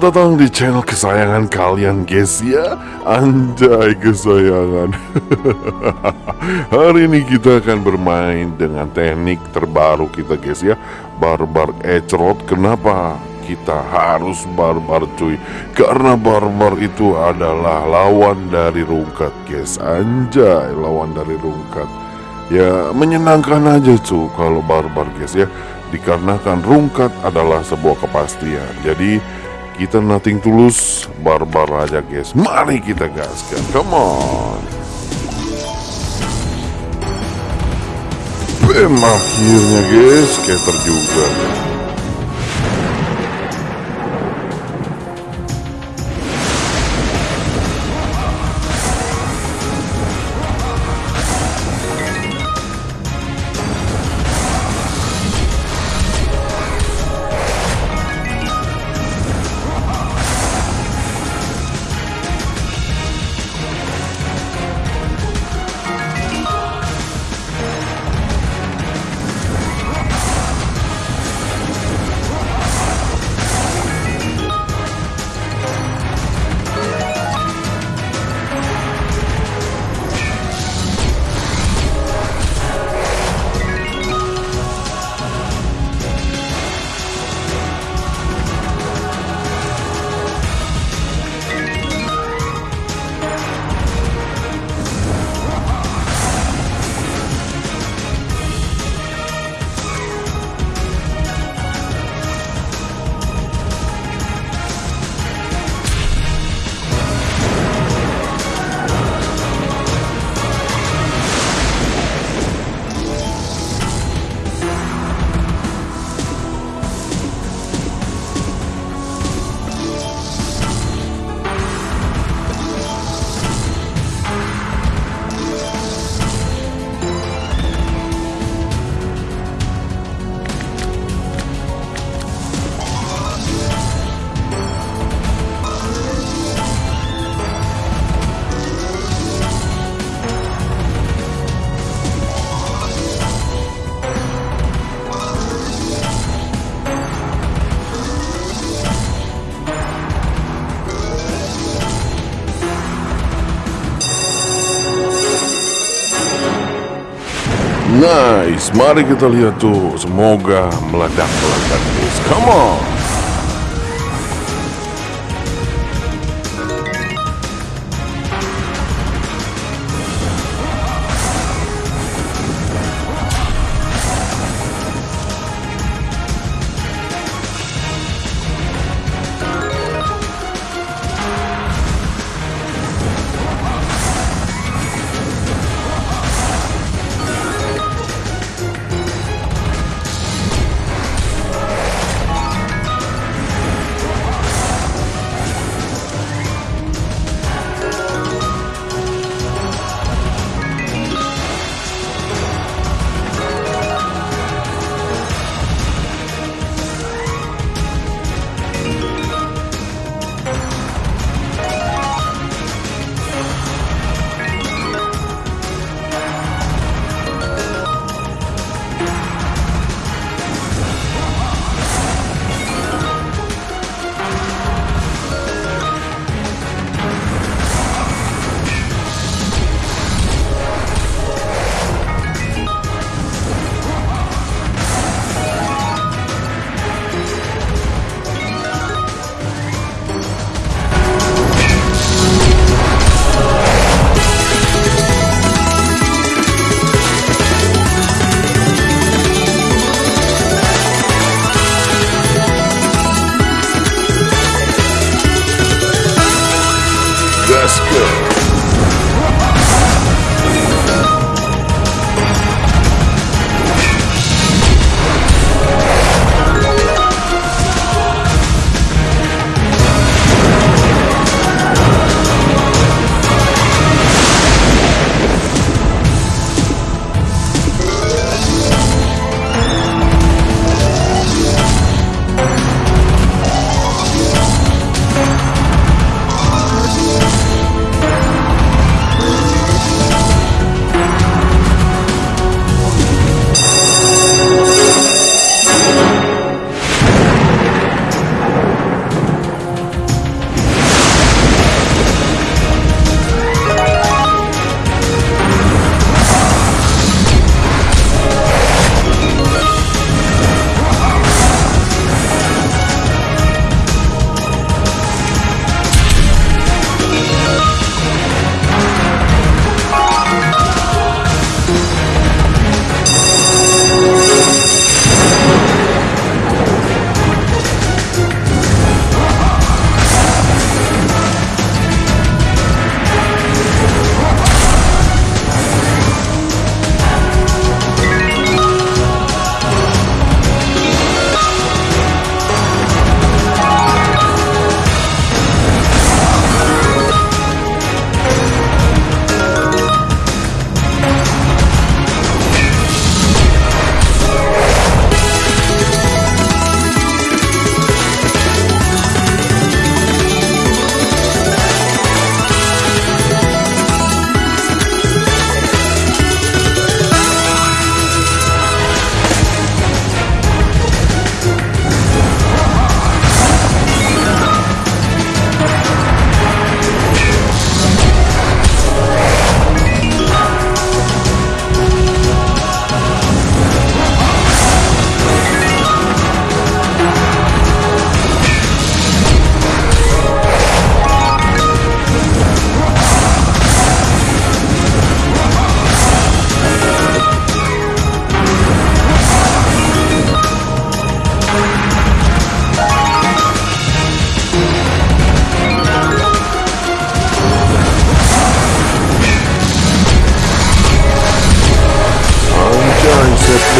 Selamat datang di channel kesayangan kalian guys ya. Anjay kesayangan. Hari ini kita akan bermain dengan teknik terbaru kita guys ya. Barbar Ecrot. Kenapa kita harus barbar cuy? Karena barbar itu adalah lawan dari rungkat guys. Anjay lawan dari rungkat. Ya menyenangkan aja cuy kalau barbar guys ya. Dikarenakan rungkat adalah sebuah kepastian. Jadi kita nothing tulus barbar aja guys. Mari kita gaskan. Come on. Bam akhirnya guys. Skater juga Nice, mari kita lihat tuh. Semoga meledak-meledak. Come on.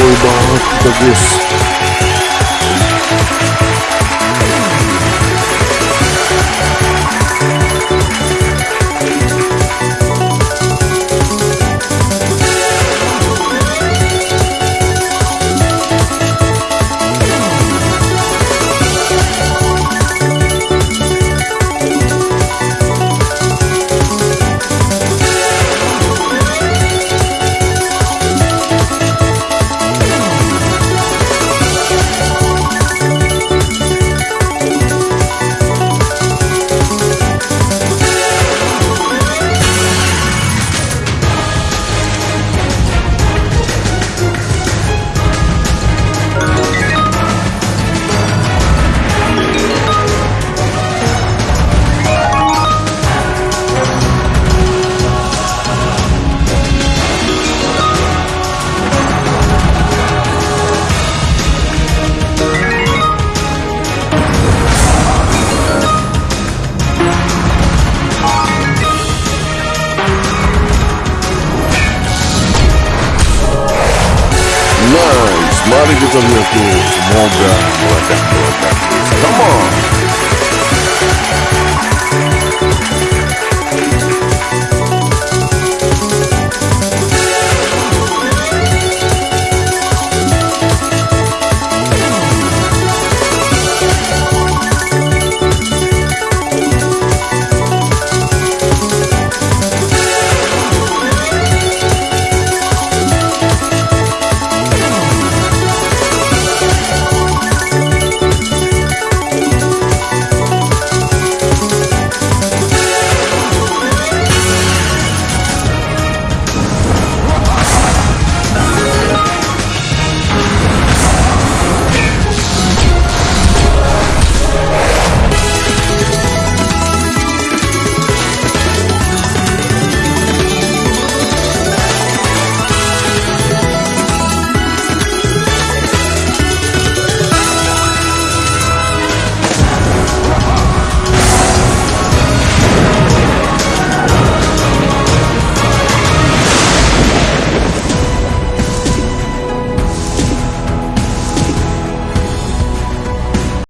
कोई बात दबिश mari kita lihat tuh Semoga meledak-meledak Come on